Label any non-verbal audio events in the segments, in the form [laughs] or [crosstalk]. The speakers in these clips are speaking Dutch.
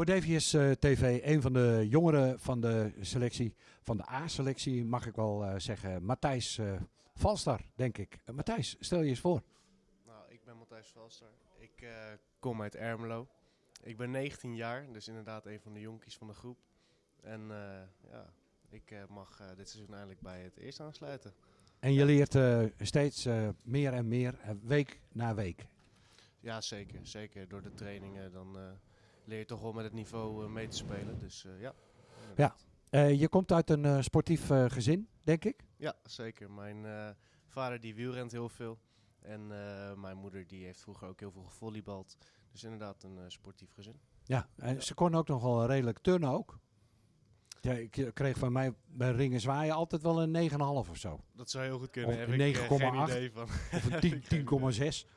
Voor DVS eh, TV, een van de jongeren van de selectie, van de A-selectie, mag ik wel eh, zeggen. Matthijs Valstar, denk ik. Matthijs, stel je eens voor. Nou, ik ben Matthijs Valster. Ik kom uit Ermelo. Ik ben 19 jaar, dus inderdaad een van de jonkies van de groep. En ja, ik mag dit seizoen eindelijk bij het eerst aansluiten. En je leert steeds meer en meer, week na week. Ja, zeker. Zeker. Door de trainingen dan leer je toch wel met het niveau eh, mee te spelen. Dus eh, ja. inderdaad. Eh, je komt uit een sportief gezin, denk ik. Ja, zeker. Mijn vader die wielrent heel veel. En mijn moeder die heeft vroeger ook heel veel gevolleybald. Dus inderdaad een sportief gezin. Ja, en ze kon ook nog wel redelijk turnen ook. Ja, ik eh, kreeg van mij bij ringen zwaaien altijd wel een 9,5 of zo. Dat zou heel goed kunnen. Of eh, 9,8. idee van. [laughs] Of een 10 10,6. [laughs]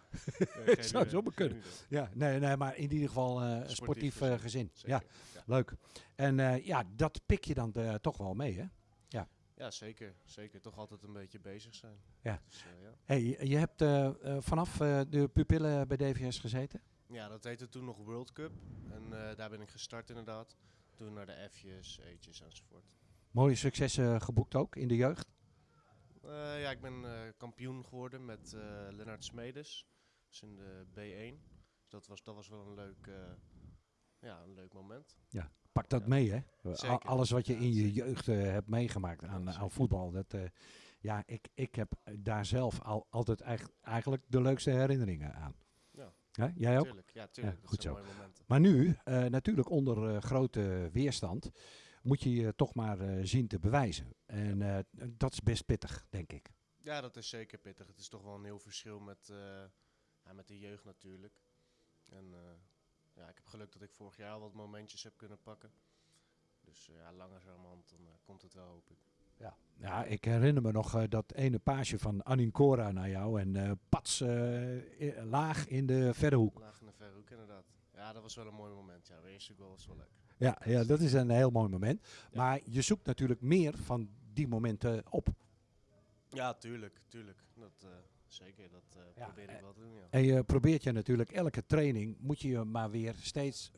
Nee, [laughs] geen zou idee. zo maar kunnen. Ja, nee, nee, maar in ieder geval eh, een sportief eh, gezin. Ja. Ja. leuk. En eh, ja, dat pik je dan eh, toch wel mee, hè? ja, zeker. Zeker. Toch altijd een beetje bezig zijn. Ja. Dus, eh, ja. Hey, je hebt eh, eh, vanaf eh, de pupillen bij DVS gezeten? ja, dat heette toen nog World Cup. En eh, daar ben ik gestart inderdaad. Toen naar de F'jes, E'tjes enzovoort. Mooie successen geboekt ook in de jeugd. Eh, ja, ik ben eh, kampioen geworden met eh Lennart Smedes. Dus in de B1. Dus dat was, dat was wel een leuk, ja, een leuk moment. Pak dat Ja. mee, hè? Zeker. Alles wat je Ja, in je zeker. jeugd hebt meegemaakt aan, Ja, aan voetbal. Dat, ja, ik, ik heb daar zelf al, altijd eigen- eigenlijk de leukste herinneringen aan. Ja. Jij ook? Tuurlijk, ja, tuurlijk. Ja, goed zo. Maar nu, eh, natuurlijk onder eh, grote weerstand, moet je je toch maar eh, zien te bewijzen. En dat is best pittig, denk ik. Ja, dat is zeker pittig. Het is toch wel een heel verschil met, ja, met de jeugd natuurlijk. En ja, ik heb geluk dat ik vorig jaar al wat momentjes heb kunnen pakken. Dus ja, langzamerhand dan komt het wel, hoop ik. Ja, ik herinner me nog eh, dat ene paasje van Anincora naar jou en eh pats eh, laag in de verre hoek. Laag in de verre hoek inderdaad. Ja, dat was wel een mooi moment. Ja, de eerste goal was wel leuk. Ja, ja, dat is een heel mooi moment. Ja. Maar je zoekt natuurlijk meer van die momenten op. Ja, tuurlijk, tuurlijk. Dat, zeker, dat Ja, probeer ik wel te doen, ja. En je probeert je natuurlijk elke training, moet je je maar weer steeds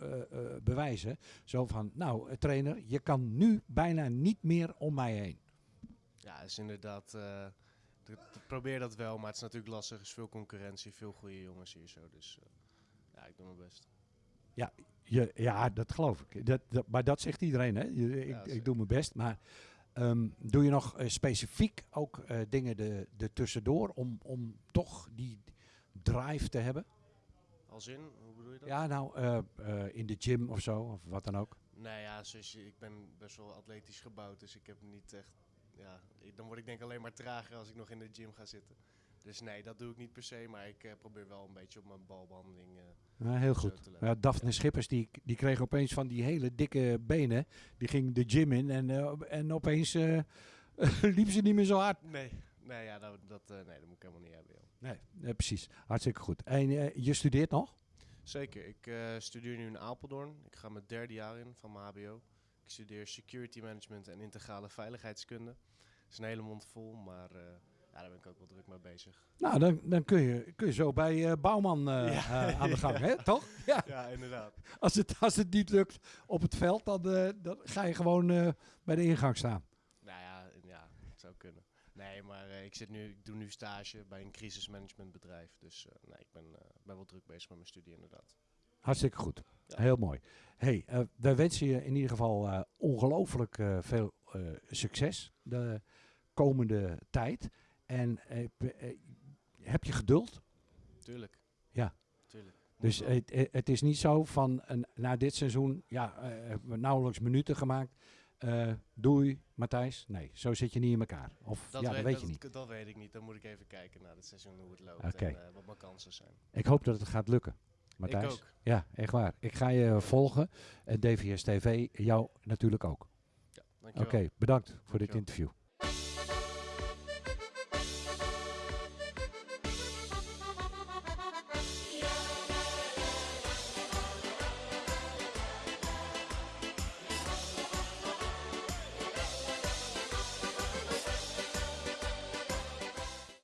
bewijzen. Zo van, nou trainer, je kan nu bijna niet meer om mij heen. Ja, is inderdaad... d- probeer dat wel, maar het is natuurlijk lastig. Er is veel concurrentie, veel goede jongens hier zo. Dus eh, ja, ik doe mijn best. Ja, je, ja dat geloof ik. Dat, dat, maar dat zegt iedereen, hè? Ik, Ja, ik doe mijn best. Maar ehm, doe je nog eh, specifiek ook dingen er de tussendoor om, om toch die drive te hebben? Als in, hoe bedoel je dat? Ja, nou, in de gym of zo, of wat dan ook. Nee, ja, zoals je, ik ben best wel atletisch gebouwd, dus ik heb niet echt... Ja, dan word ik denk alleen maar trager als ik nog in de gym ga zitten. Dus nee, dat doe ik niet per se, maar ik eh, probeer wel een beetje op mijn balbehandeling... eh, Ja, heel goed. Ja, Daphne Schippers die, die kreeg opeens van die hele dikke benen. Die ging de gym in en, eh, en opeens [laughs] liep ze niet meer zo hard. Nee, nee, ja, dat, dat, nee, dat moet ik helemaal niet hebben, joh. Nee, precies. Hartstikke goed. En je studeert nog? Zeker, ik studeer nu in Apeldoorn. Ik ga mijn derde jaar in van mijn HBO. Ik studeer Security Management en Integrale Veiligheidskunde. Het is een hele mond vol, maar eh, ja, daar ben ik ook wel druk mee bezig. Nou, dan, dan kun, je, kun je zo bij eh, Bouwman eh, Ja. aan de gang, hè? [laughs] toch? Ja. Ja, inderdaad. Als het, als het niet lukt op het veld, dan, dan ga je gewoon bij de ingang staan. Nou ja, ja, het zou kunnen. Nee, maar ik, zit nu, ik doe nu stage bij een crisismanagementbedrijf. Dus nee, ik ben, ben wel druk bezig met mijn studie inderdaad. Hartstikke goed. Ja. Heel mooi. hey, eh, wij wensen je in ieder geval eh, ongelooflijk eh, veel succes de komende tijd. En heb je geduld? Tuurlijk. Ja. Tuurlijk. Dus het, is niet zo van een, na dit seizoen, ja, hebben we nauwelijks minuten gemaakt. Doei, Matthijs. Nee, zo zit je niet in elkaar. Of ja, dat weet je niet. Dat weet ik niet. Dan moet ik even kijken naar het seizoen hoe het loopt en wat mijn kansen zijn. Ik hoop dat het gaat lukken. Matthijs. Ik ook. Ja, echt waar. Ik ga je volgen. En DVS TV, jou natuurlijk ook. Ja. Oké, bedankt voor dit interview.